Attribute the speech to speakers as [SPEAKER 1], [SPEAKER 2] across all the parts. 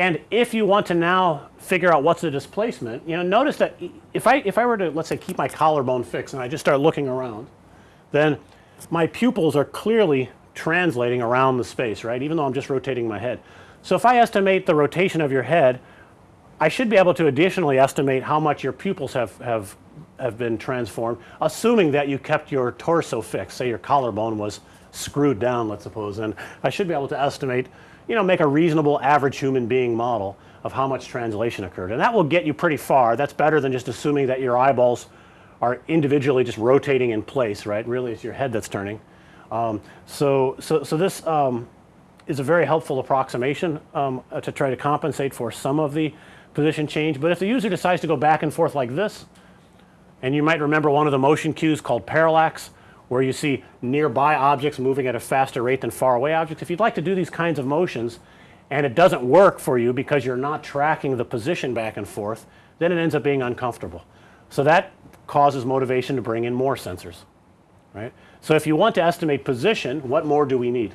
[SPEAKER 1] And if you want to now figure out what's the displacement, you know, notice that if I, if I were to let's say keep my collarbone fixed and I just start looking around, then my pupils are clearly translating around the space, right, even though I'm just rotating my head. So if I estimate the rotation of your head, I should be able to additionally estimate how much your pupils have, have, have been transformed, assuming that you kept your torso fixed, say your collarbone was screwed down, let's suppose, and I should be able to estimate, you know, make a reasonable average human being model of how much translation occurred. And that will get you pretty far. That's better than just assuming that your eyeballs are individually just rotating in place, right? Really it's your head that's turning. Um, so, so, so this um, is a very helpful approximation um, uh, to try to compensate for some of the position change. But if the user decides to go back and forth like this, and you might remember one of the motion cues called parallax, where you see nearby objects moving at a faster rate than far away objects. If you'd like to do these kinds of motions and it doesn't work for you because you're not tracking the position back and forth, then it ends up being uncomfortable. So that causes motivation to bring in more sensors, right. So if you want to estimate position, what more do we need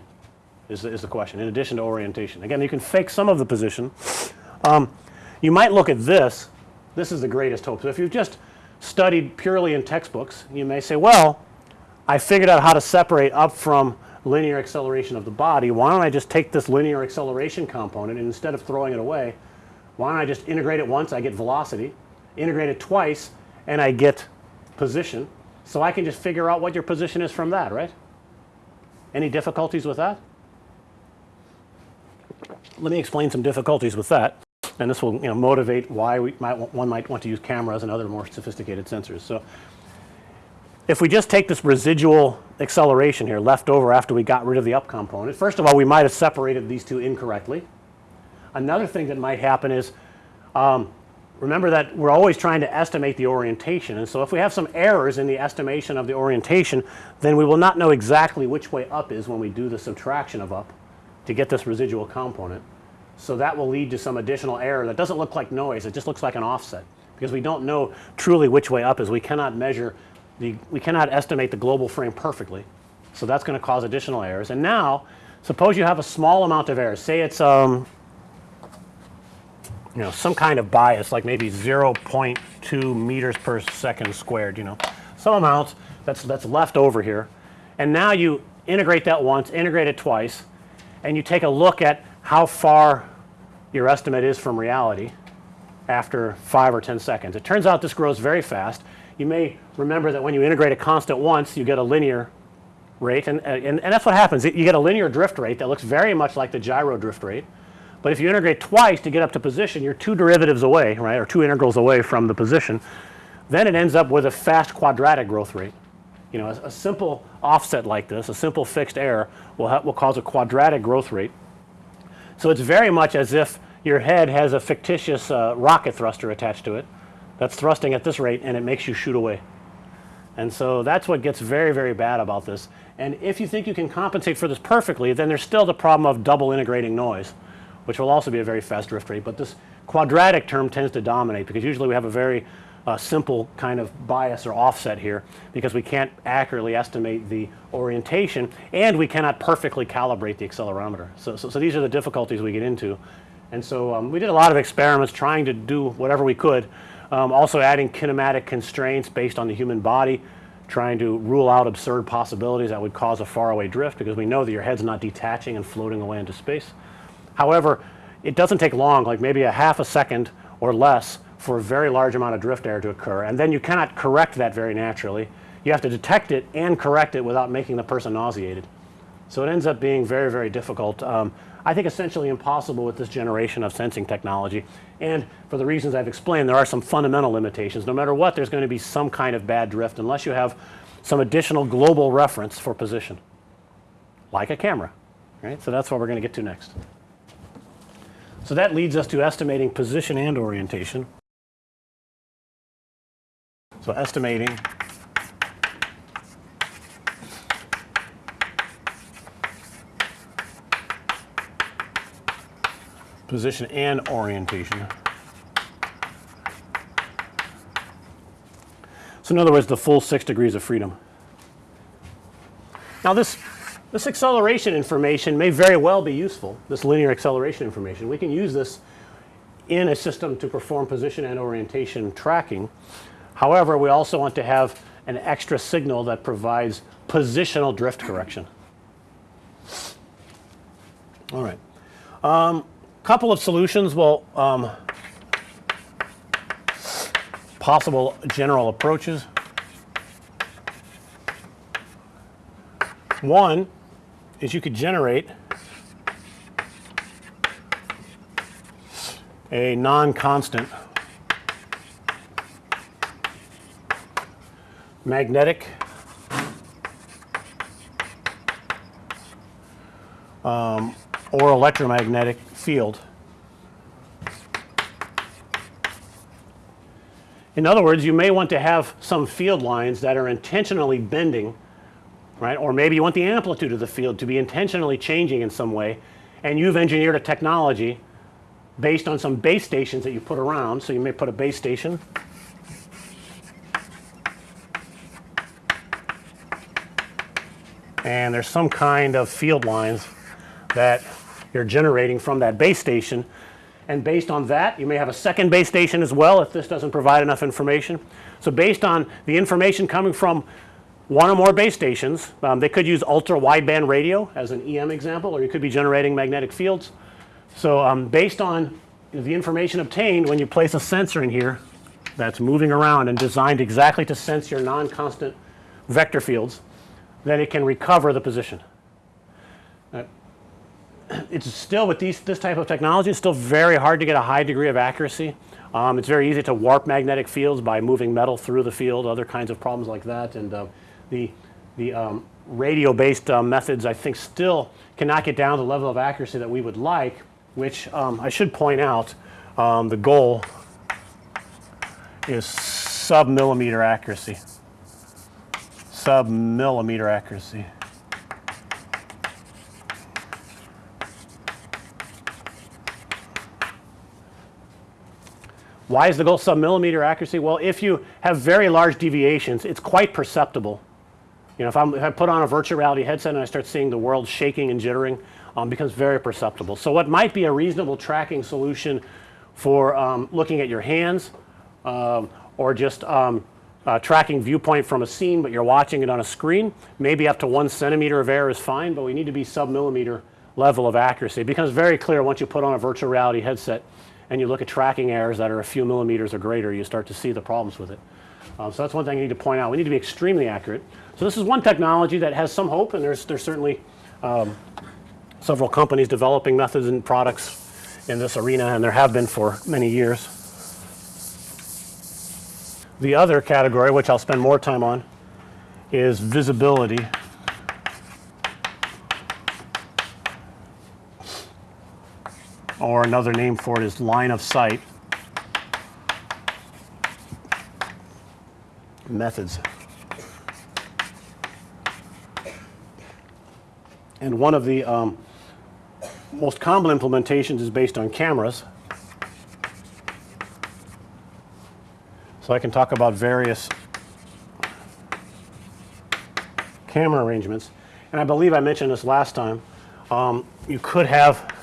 [SPEAKER 1] is the, is the question in addition to orientation. Again, you can fake some of the position. Um, you might look at this. This is the greatest hope. So if you've just studied purely in textbooks, you may say, well, I figured out how to separate up from linear acceleration of the body. Why don't I just take this linear acceleration component and instead of throwing it away, why don't I just integrate it once, I get velocity, integrate it twice, and I get position. So I can just figure out what your position is from that, right? Any difficulties with that? Let me explain some difficulties with that and this will you know motivate why we might one might want to use cameras and other more sophisticated sensors. So, if we just take this residual acceleration here left over after we got rid of the up component, first of all we might have separated these two incorrectly. Another thing that might happen is um, remember that we're always trying to estimate the orientation and so if we have some errors in the estimation of the orientation then we will not know exactly which way up is when we do the subtraction of up to get this residual component. So that will lead to some additional error that doesn't look like noise, it just looks like an offset because we don't know truly which way up is. We cannot measure the, we cannot estimate the global frame perfectly. So that's going to cause additional errors. And now suppose you have a small amount of errors, say it's um, you know some kind of bias like maybe 0.2 meters per second squared, you know, some amount that's, that's left over here. And now you integrate that once, integrate it twice, and you take a look at how far your estimate is from reality after 5 or 10 seconds. It turns out this grows very fast. You may remember that when you integrate a constant once you get a linear rate and, and, and that's what happens. You get a linear drift rate that looks very much like the gyro drift rate. But if you integrate twice to get up to position you're two derivatives away right or two integrals away from the position. Then it ends up with a fast quadratic growth rate. You know a, a simple offset like this, a simple fixed error will, will cause a quadratic growth rate so it's very much as if your head has a fictitious uh, rocket thruster attached to it that's thrusting at this rate and it makes you shoot away. And so that's what gets very, very bad about this. And if you think you can compensate for this perfectly, then there's still the problem of double integrating noise, which will also be a very fast drift rate. But this quadratic term tends to dominate because usually we have a very uh, simple kind of bias or offset here because we can't accurately estimate the orientation and we cannot perfectly calibrate the accelerometer. So, so, so these are the difficulties we get into. And so um, we did a lot of experiments trying to do whatever we could. Um, also adding kinematic constraints based on the human body, trying to rule out absurd possibilities that would cause a faraway drift because we know that your head's not detaching and floating away into space. However, it doesn't take long like maybe a half a second or less for a very large amount of drift error to occur and then you cannot correct that very naturally. You have to detect it and correct it without making the person nauseated. So it ends up being very, very difficult. Um, I think essentially impossible with this generation of sensing technology. And for the reasons I've explained, there are some fundamental limitations. No matter what, there's going to be some kind of bad drift unless you have some additional global reference for position, like a camera, right? So that's what we're going to get to next. So that leads us to estimating position and orientation. So estimating position and orientation. So in other words the full 6 degrees of freedom. Now this This acceleration information may very well be useful, this linear acceleration information. We can use this in a system to perform position and orientation tracking. However, we also want to have an extra signal that provides positional drift correction. All right. Um, couple of solutions. Well, um, possible general approaches. One is you could generate a non-constant magnetic um, or electromagnetic field. In other words, you may want to have some field lines that are intentionally bending right? Or maybe you want the amplitude of the field to be intentionally changing in some way and you've engineered a technology based on some base stations that you put around. So, you may put a base station and there's some kind of field lines that you're generating from that base station and based on that you may have a second base station as well if this doesn't provide enough information. So, based on the information coming from one or more base stations. Um, they could use ultra wideband radio as an EM example or you could be generating magnetic fields. So, um, based on the information obtained when you place a sensor in here that's moving around and designed exactly to sense your non-constant vector fields, then it can recover the position. It's still with these this type of technology it's still very hard to get a high degree of accuracy. Um, it's very easy to warp magnetic fields by moving metal through the field other kinds of problems like that and uh, the, the um, radio based uh, methods I think still cannot get down to the level of accuracy that we would like which um, I should point out um, the goal is sub millimeter accuracy sub millimeter accuracy. Why is the goal sub millimeter accuracy? Well, if you have very large deviations, it's quite perceptible you know, if, if I put on a virtual reality headset and I start seeing the world shaking and jittering, um, becomes very perceptible. So what might be a reasonable tracking solution for um, looking at your hands um, or just um, uh, tracking viewpoint from a scene, but you're watching it on a screen, maybe up to one centimeter of error is fine, but we need to be sub millimeter level of accuracy. It becomes very clear once you put on a virtual reality headset and you look at tracking errors that are a few millimeters or greater, you start to see the problems with it. Um, so that's one thing I need to point out. We need to be extremely accurate. So this is one technology that has some hope and there's, there's certainly um, several companies developing methods and products in this arena and there have been for many years. The other category which I'll spend more time on is visibility. Or another name for it is line of sight methods. And one of the um, most common implementations is based on cameras. So I can talk about various camera arrangements. And I believe I mentioned this last time. Um, you could have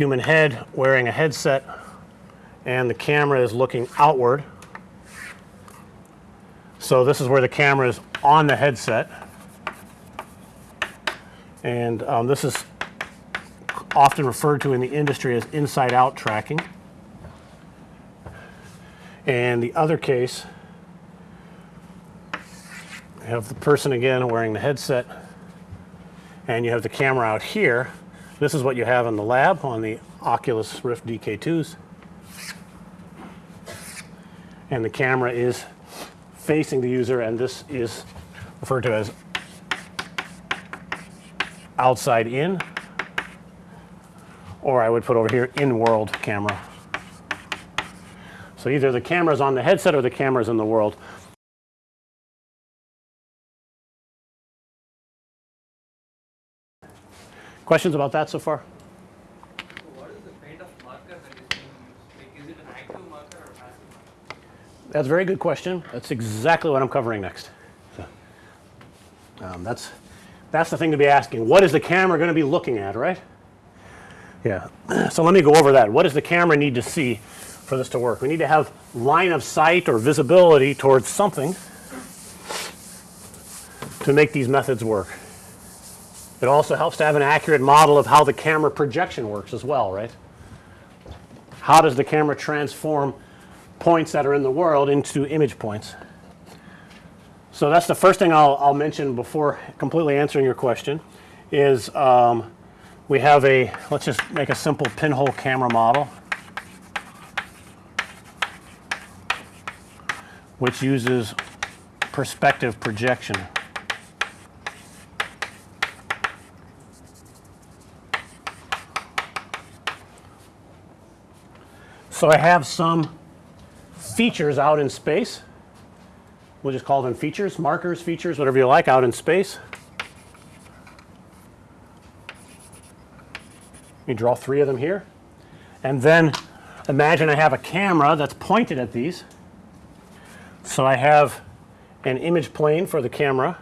[SPEAKER 1] human head wearing a headset and the camera is looking outward. So this is where the camera is on the headset and um, this is often referred to in the industry as inside out tracking. And the other case, you have the person again wearing the headset and you have the camera out here. This is what you have in the lab on the Oculus Rift DK2s. And the camera is facing the user and this is referred to as outside in or I would put over here in world camera. So either the camera is on the headset or the camera is in the world. Questions about that so far?
[SPEAKER 2] what is the kind of marker that is being used? Like, is it an active marker or passive marker?
[SPEAKER 1] That's a very good question. That's exactly what I'm covering next. So, um, that's That's the thing to be asking. What is the camera going to be looking at, right? Yeah. So let me go over that. What does the camera need to see for this to work? We need to have line of sight or visibility towards something to make these methods work. It also helps to have an accurate model of how the camera projection works as well, right? How does the camera transform points that are in the world into image points? So that's the first thing I'll, I'll mention before completely answering your question is um, we have a, let's just make a simple pinhole camera model which uses perspective projection. So I have some features out in space. We'll just call them features, markers, features, whatever you like out in space. Let me draw three of them here. And then imagine I have a camera that's pointed at these. So I have an image plane for the camera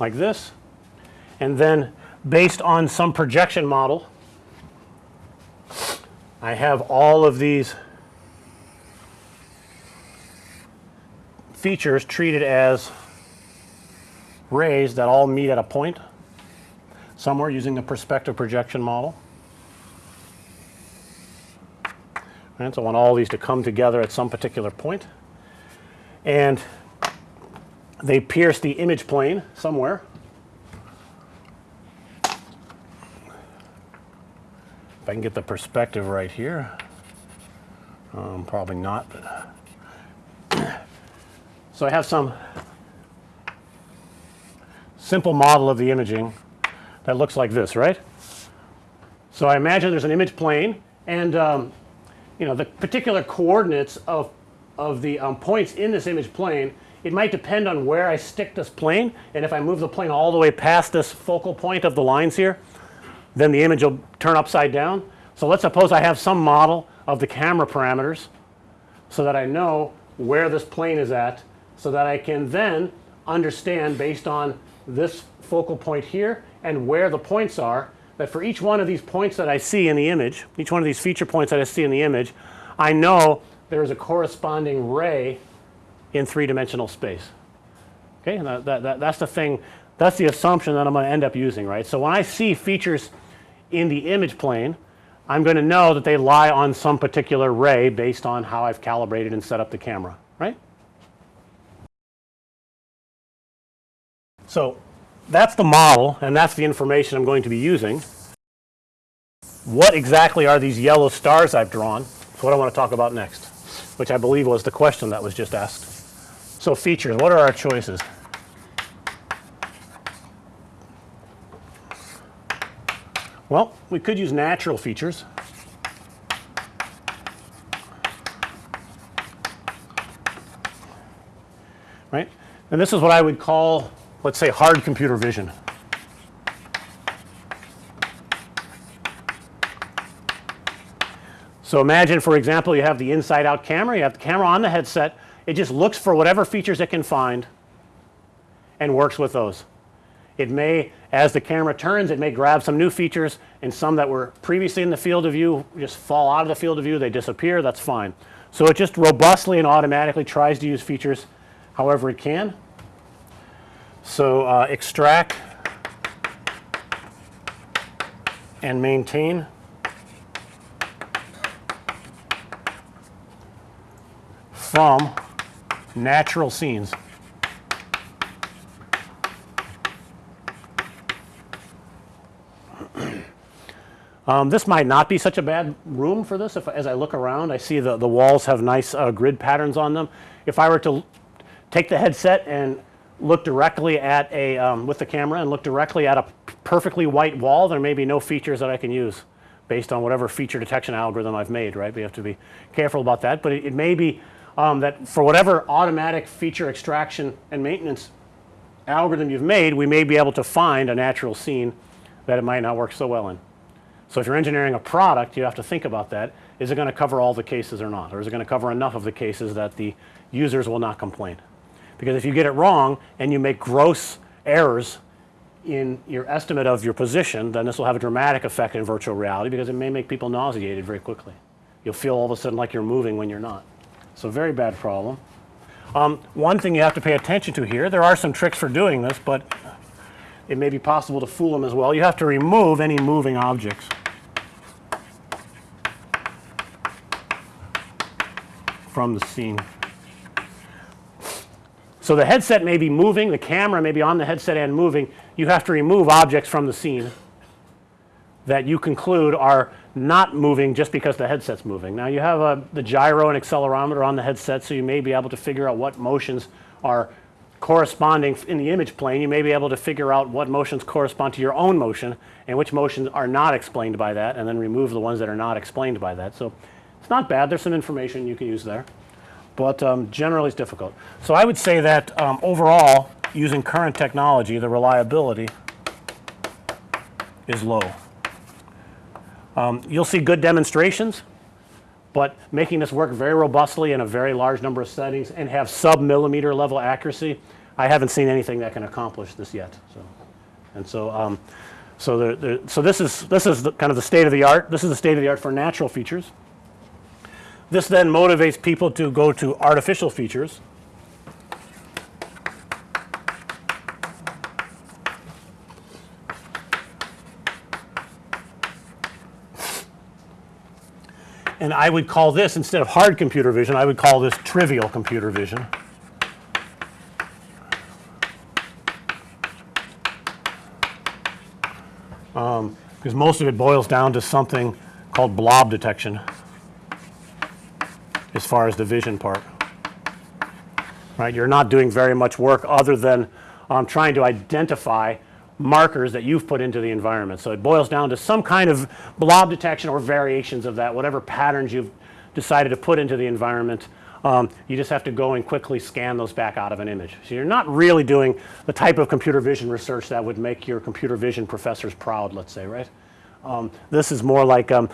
[SPEAKER 1] like this. And then based on some projection model, I have all of these features treated as rays that all meet at a point somewhere using the perspective projection model. And so I want all these to come together at some particular point. And they pierce the image plane somewhere. If I can get the perspective right here, um, probably not. But so I have some simple model of the imaging that looks like this, right? So I imagine there's an image plane and um, you know the particular coordinates of, of the um, points in this image plane it might depend on where I stick this plane and if I move the plane all the way past this focal point of the lines here then the image will turn upside down. So let's suppose I have some model of the camera parameters so that I know where this plane is at so that I can then understand based on this focal point here and where the points are that for each one of these points that I see in the image, each one of these feature points that I see in the image, I know there is a corresponding ray in three-dimensional space. Okay, and that, that, that, that's the thing, that's the assumption that I'm going to end up using, right? So when I see features in the image plane, I'm going to know that they lie on some particular ray based on how I've calibrated and set up the camera, right? So that's the model and that's the information I'm going to be using. What exactly are these yellow stars I've drawn? That's what I want to talk about next, which I believe was the question that was just asked. So features, what are our choices? Well, we could use natural features. Right? And this is what I would call, let's say, hard computer vision. So imagine, for example, you have the inside out camera, you have the camera on the headset, it just looks for whatever features it can find and works with those. It may, as the camera turns, it may grab some new features and some that were previously in the field of view just fall out of the field of view, they disappear, that's fine. So it just robustly and automatically tries to use features however it can. So uh, extract and maintain from natural scenes. Um, this might not be such a bad room for this. If as I look around, I see the, the walls have nice uh, grid patterns on them. If I were to take the headset and look directly at a um, with the camera and look directly at a perfectly white wall, there may be no features that I can use based on whatever feature detection algorithm I've made, right? We have to be careful about that. But it, it may be um, that for whatever automatic feature extraction and maintenance algorithm you've made, we may be able to find a natural scene that it might not work so well in. So if you're engineering a product, you have to think about that. Is it going to cover all the cases or not? Or is it going to cover enough of the cases that the users will not complain? Because if you get it wrong and you make gross errors in your estimate of your position, then this will have a dramatic effect in virtual reality because it may make people nauseated very quickly. You'll feel all of a sudden like you're moving when you're not. So very bad problem. Um, one thing you have to pay attention to here, there are some tricks for doing this, but it may be possible to fool them as well. You have to remove any moving objects. from the scene. So the headset may be moving, the camera may be on the headset and moving. You have to remove objects from the scene that you conclude are not moving just because the headset's moving. Now you have uh, the gyro and accelerometer on the headset, so you may be able to figure out what motions are corresponding in the image plane. You may be able to figure out what motions correspond to your own motion and which motions are not explained by that, and then remove the ones that are not explained by that. So it's not bad. There's some information you can use there, but um, generally it's difficult. So I would say that um, overall, using current technology, the reliability is low. Um, you'll see good demonstrations, but making this work very robustly in a very large number of settings and have sub-millimeter level accuracy, I haven't seen anything that can accomplish this yet. So, and so, um, so, the, the, so this is this is the, kind of the state of the art. This is the state of the art for natural features. This then motivates people to go to artificial features. And I would call this, instead of hard computer vision, I would call this trivial computer vision. Um, because most of it boils down to something called blob detection as far as the vision part. Right? You're not doing very much work other than um, trying to identify markers that you've put into the environment. So it boils down to some kind of blob detection or variations of that, whatever patterns you've decided to put into the environment. Um, you just have to go and quickly scan those back out of an image. So you're not really doing the type of computer vision research that would make your computer vision professors proud, let's say, right? Um, this is more like um,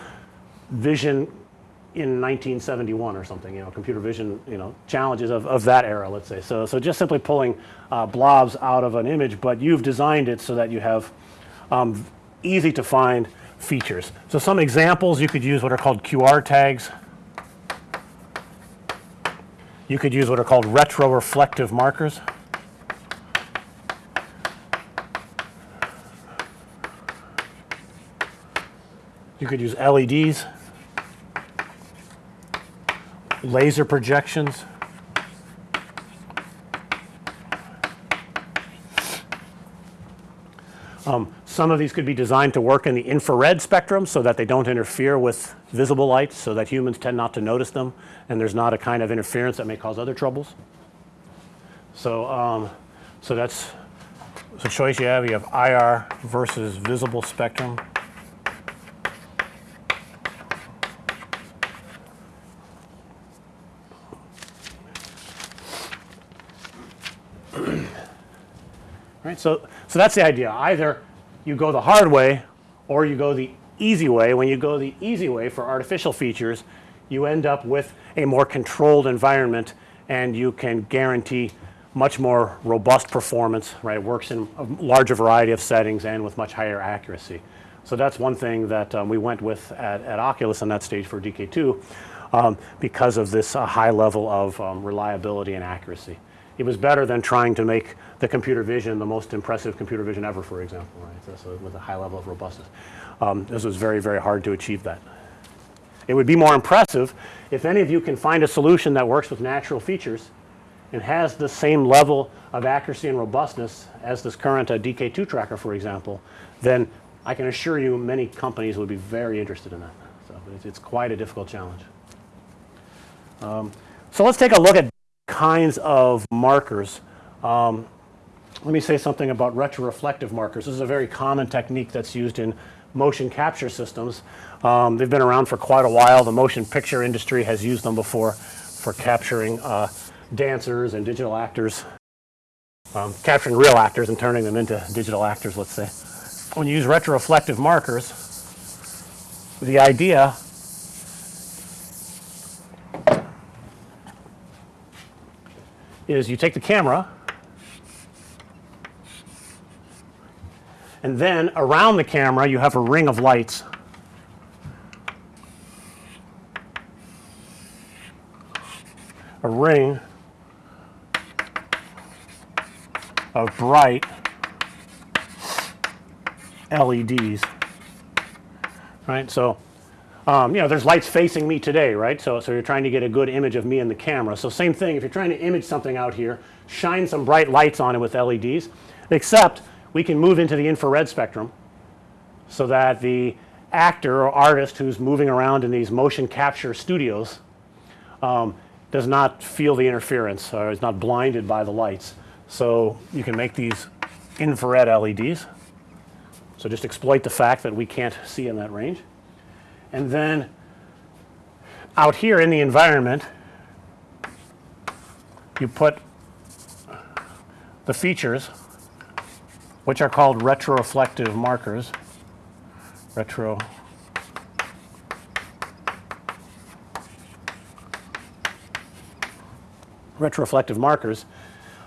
[SPEAKER 1] vision in 1971 or something, you know, computer vision, you know, challenges of, of that era, let's say. So, so just simply pulling uh, blobs out of an image, but you've designed it so that you have um, easy to find features. So some examples, you could use what are called QR tags. You could use what are called retroreflective markers. You could use LEDs. Laser projections. Um, some of these could be designed to work in the infrared spectrum so that they don't interfere with visible light so that humans tend not to notice them and there's not a kind of interference that may cause other troubles. So, um, so that's the choice you have. You have IR versus visible spectrum. So, so that's the idea. Either you go the hard way or you go the easy way. When you go the easy way for artificial features, you end up with a more controlled environment and you can guarantee much more robust performance, right? It works in a larger variety of settings and with much higher accuracy. So that's one thing that um, we went with at, at Oculus on that stage for DK2 um, because of this uh, high level of um, reliability and accuracy. It was better than trying to make the computer vision the most impressive computer vision ever, for example, right? So, so with a high level of robustness. Um, this was very, very hard to achieve that. It would be more impressive if any of you can find a solution that works with natural features and has the same level of accuracy and robustness as this current uh, DK2 tracker, for example, then I can assure you many companies would be very interested in that. So it's, it's quite a difficult challenge. Um, so let's take a look at kinds of markers. Um, let me say something about retroreflective markers. This is a very common technique that's used in motion capture systems. Um, they've been around for quite a while. The motion picture industry has used them before for capturing uh, dancers and digital actors, um, capturing real actors and turning them into digital actors, let's say. When you use retroreflective markers, the idea is you take the camera and then around the camera you have a ring of lights. A ring of bright LEDs. Right? So, um, you know, there's lights facing me today, right? So, so you're trying to get a good image of me in the camera. So same thing, if you're trying to image something out here, shine some bright lights on it with LEDs, except we can move into the infrared spectrum so that the actor or artist who's moving around in these motion capture studios um, does not feel the interference or is not blinded by the lights. So you can make these infrared LEDs. So just exploit the fact that we can't see in that range. And then out here in the environment, you put the features which are called retroreflective markers. Retro retroreflective markers.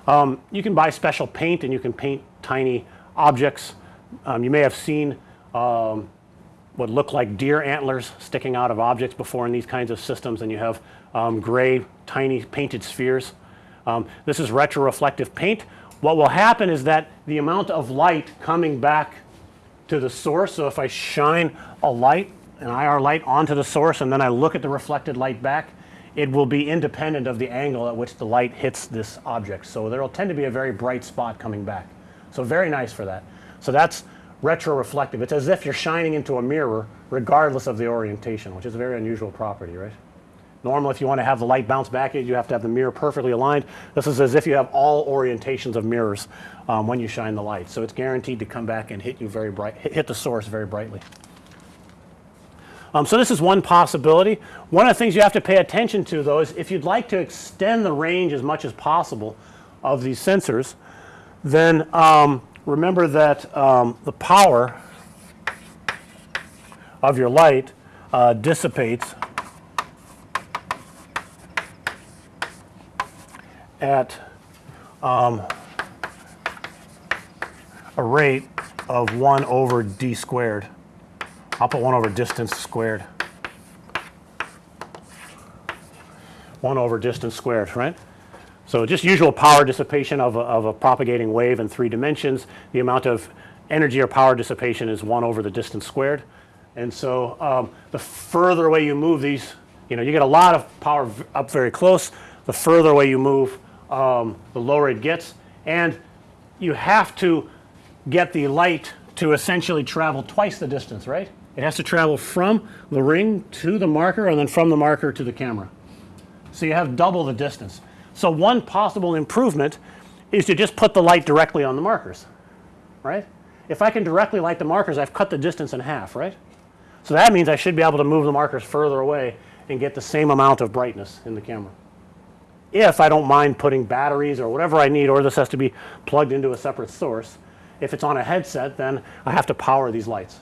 [SPEAKER 1] Um, you can buy special paint and you can paint tiny objects. Um, you may have seen um, what look like deer antlers sticking out of objects before in these kinds of systems and you have um, gray tiny painted spheres. Um, this is retroreflective paint. What will happen is that the amount of light coming back to the source, so if I shine a light, an IR light onto the source and then I look at the reflected light back, it will be independent of the angle at which the light hits this object. So there will tend to be a very bright spot coming back. So very nice for that. So that's retroreflective. It's as if you're shining into a mirror regardless of the orientation, which is a very unusual property, right? Normally, if you want to have the light bounce back at you, you have to have the mirror perfectly aligned. This is as if you have all orientations of mirrors um, when you shine the light. So it's guaranteed to come back and hit you very bright, hit, the source very brightly. Um, so this is one possibility. One of the things you have to pay attention to though is if you'd like to extend the range as much as possible of these sensors, then um, remember that um, the power of your light uh, dissipates at um, a rate of 1 over d squared. I'll put 1 over distance squared. 1 over distance squared, right? So just usual power dissipation of a, of a propagating wave in three dimensions. The amount of energy or power dissipation is 1 over the distance squared. And so um, the further away you move these, you know, you get a lot of power up very close. The further away you move, um, the lower it gets. And you have to get the light to essentially travel twice the distance, right? It has to travel from the ring to the marker and then from the marker to the camera. So you have double the distance. So one possible improvement is to just put the light directly on the markers, right? If I can directly light the markers, I've cut the distance in half, right? So that means I should be able to move the markers further away and get the same amount of brightness in the camera. If I don't mind putting batteries or whatever I need, or this has to be plugged into a separate source. If it's on a headset, then I have to power these lights.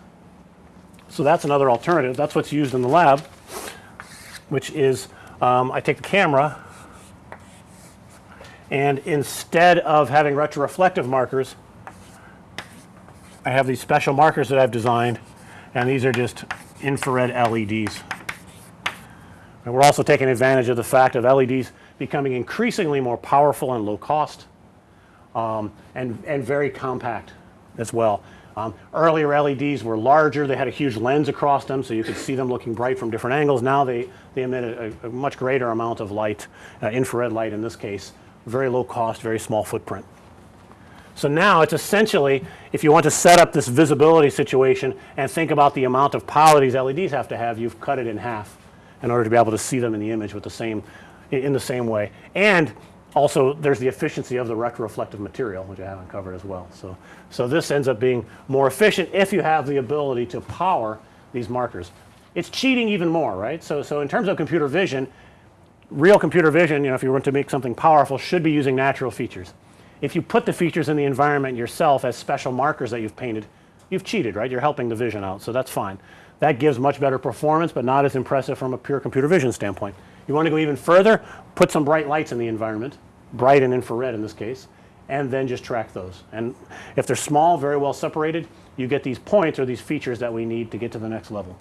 [SPEAKER 1] So that's another alternative. That's what's used in the lab, which is um, I take the camera and instead of having retroreflective markers, I have these special markers that I've designed and these are just infrared LEDs. And we're also taking advantage of the fact of LEDs becoming increasingly more powerful and low cost um, and, and very compact as well. Um, earlier LEDs were larger, they had a huge lens across them so you could see them looking bright from different angles. Now they, they emit a, a much greater amount of light, uh, infrared light in this case, very low cost, very small footprint. So now it's essentially, if you want to set up this visibility situation and think about the amount of power these LEDs have to have, you've cut it in half in order to be able to see them in the image with the same, in the same way. And also there's the efficiency of the retroreflective material, which I haven't covered as well. So, so this ends up being more efficient if you have the ability to power these markers. It's cheating even more, right? So, so in terms of computer vision, real computer vision, you know, if you want to make something powerful, should be using natural features. If you put the features in the environment yourself as special markers that you've painted, you've cheated, right? You're helping the vision out, so that's fine. That gives much better performance, but not as impressive from a pure computer vision standpoint. You want to go even further, put some bright lights in the environment, bright and infrared in this case, and then just track those. And if they're small, very well separated, you get these points or these features that we need to get to the next level.